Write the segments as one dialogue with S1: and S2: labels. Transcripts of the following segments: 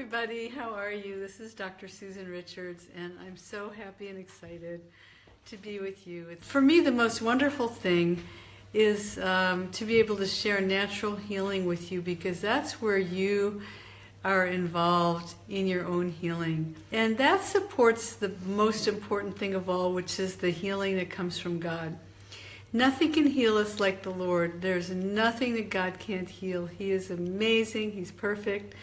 S1: everybody. How are you? This is Dr. Susan Richards, and I'm so happy and excited to be with you. For me, the most wonderful thing is um, to be able to share natural healing with you because that's where you are involved in your own healing. And that supports the most important thing of all, which is the healing that comes from God. Nothing can heal us like the Lord. There's nothing that God can't heal. He is amazing, He's perfect.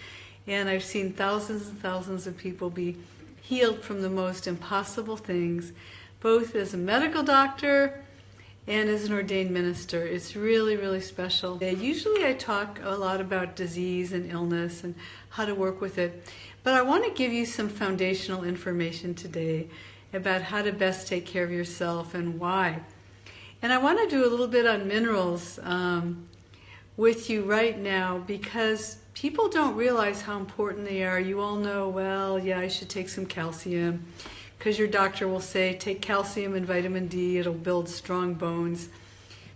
S1: And I've seen thousands and thousands of people be healed from the most impossible things, both as a medical doctor and as an ordained minister. It's really, really special. Usually I talk a lot about disease and illness and how to work with it, but I want to give you some foundational information today about how to best take care of yourself and why. And I want to do a little bit on minerals um, with you right now because people don't realize how important they are. You all know, well, yeah, I should take some calcium because your doctor will say take calcium and vitamin D, it'll build strong bones.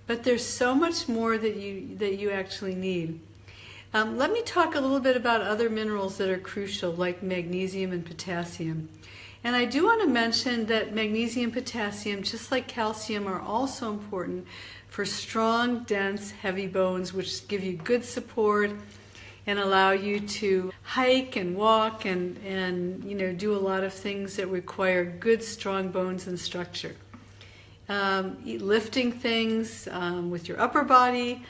S1: But there's so much more that you, that you actually need. Um, let me talk a little bit about other minerals that are crucial, like magnesium and potassium. And I do want to mention that magnesium, potassium, just like calcium, are also important for strong, dense, heavy bones, which give you good support and allow you to hike and walk and, and you know do a lot of things that require good strong bones and structure. Um, lifting things um, with your upper body,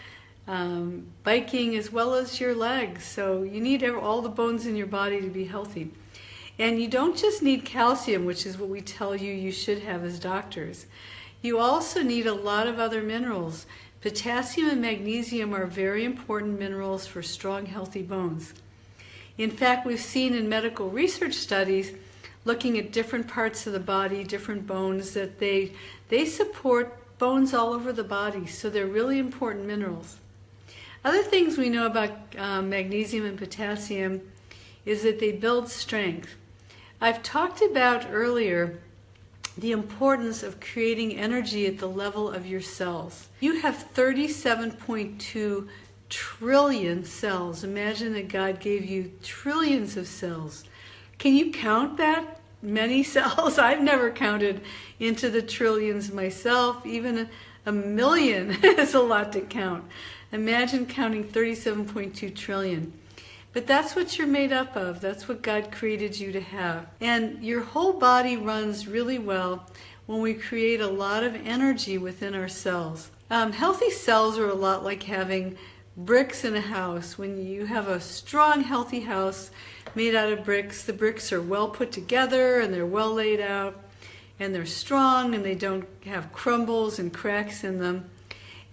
S1: um, biking as well as your legs. So you need all the bones in your body to be healthy. And you don't just need calcium, which is what we tell you you should have as doctors. You also need a lot of other minerals. Potassium and magnesium are very important minerals for strong, healthy bones. In fact, we've seen in medical research studies looking at different parts of the body, different bones, that they, they support bones all over the body, so they're really important minerals. Other things we know about um, magnesium and potassium is that they build strength. I've talked about earlier the importance of creating energy at the level of your cells. You have 37.2 trillion cells. Imagine that God gave you trillions of cells. Can you count that many cells? I've never counted into the trillions myself. Even a, million is a lot to count. Imagine counting 37.2 trillion. But that's what you're made up of. That's what God created you to have. And your whole body runs really well when we create a lot of energy within our cells. Um, healthy cells are a lot like having bricks in a house. When you have a strong, healthy house made out of bricks, the bricks are well put together and they're well laid out and they're strong and they don't have crumbles and cracks in them.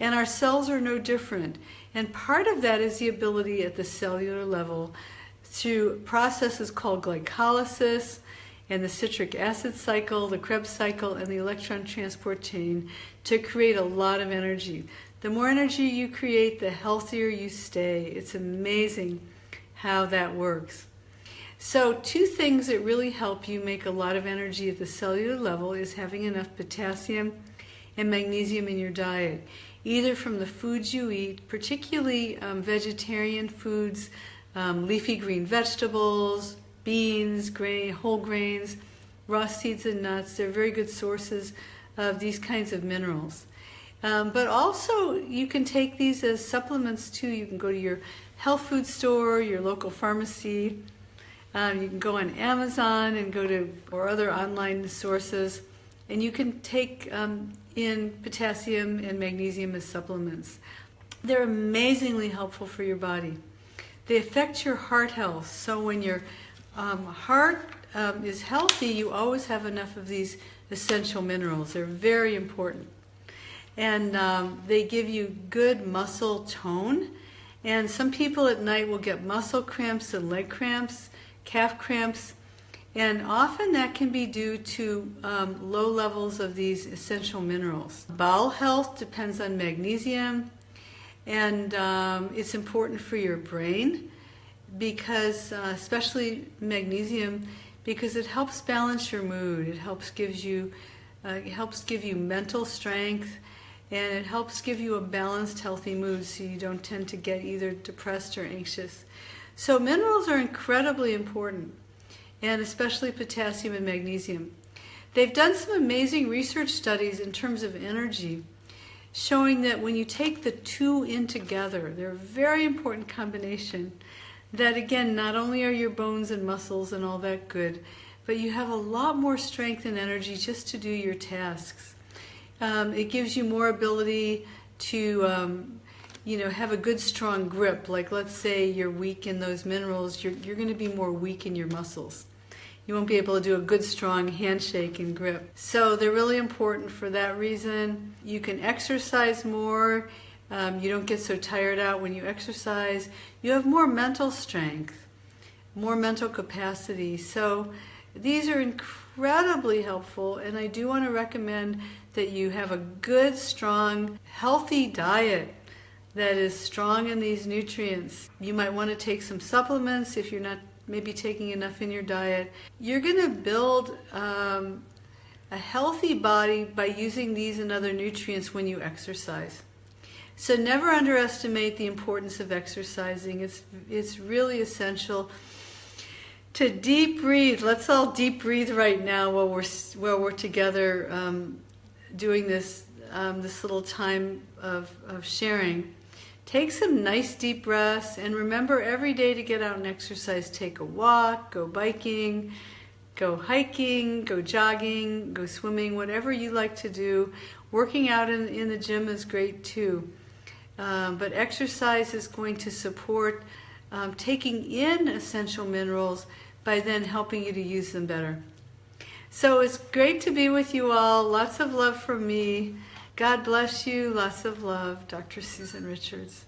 S1: And our cells are no different. And part of that is the ability at the cellular level to processes called glycolysis and the citric acid cycle, the Krebs cycle, and the electron transport chain to create a lot of energy. The more energy you create, the healthier you stay. It's amazing how that works. So two things that really help you make a lot of energy at the cellular level is having enough potassium and magnesium in your diet either from the foods you eat, particularly um, vegetarian foods, um, leafy green vegetables, beans, grain, whole grains, raw seeds and nuts. They're very good sources of these kinds of minerals. Um, but also, you can take these as supplements too. You can go to your health food store, your local pharmacy. Um, you can go on Amazon and go to or other online sources, and you can take um, in potassium and magnesium as supplements. They're amazingly helpful for your body. They affect your heart health. So when your um, heart um, is healthy, you always have enough of these essential minerals. They're very important. And um, they give you good muscle tone. And some people at night will get muscle cramps and leg cramps, calf cramps, and often that can be due to um, low levels of these essential minerals. Bowel health depends on magnesium, and um, it's important for your brain because, uh, especially magnesium, because it helps balance your mood. It helps gives you, uh, it helps give you mental strength, and it helps give you a balanced, healthy mood, so you don't tend to get either depressed or anxious. So minerals are incredibly important, and especially potassium and magnesium. They've done some amazing research studies in terms of energy, showing that when you take the two in together, they're a very important combination. That again, not only are your bones and muscles and all that good, but you have a lot more strength and energy just to do your tasks. Um, it gives you more ability to, um, you know, have a good strong grip. Like let's say you're weak in those minerals, you're, you're going to be more weak in your muscles. You won't be able to do a good strong handshake and grip. So they're really important for that reason. You can exercise more. Um, you don't get so tired out when you exercise. You have more mental strength, more mental capacity. So these are incredibly helpful, and I do want to recommend that you have a good, strong, healthy diet that is strong in these nutrients. You might want to take some supplements if you're not maybe taking enough in your diet. You're going to build um, a healthy body by using these and other nutrients when you exercise. So never underestimate the importance of exercising. It's, it's really essential to deep breathe. Let's all deep breathe right now while we're while we're together um, doing this um, this little time of, of sharing. Take some nice deep breaths and remember every day to get out and exercise. Take a walk, go biking, go hiking, go jogging, go swimming, whatever you like to do. Working out in, in the gym is great too. Um, but exercise is going to support um, taking in essential minerals by then helping you to use them better. So it's great to be with you all. Lots of love from me. God bless you. Lots of love. Dr. Susan Richards.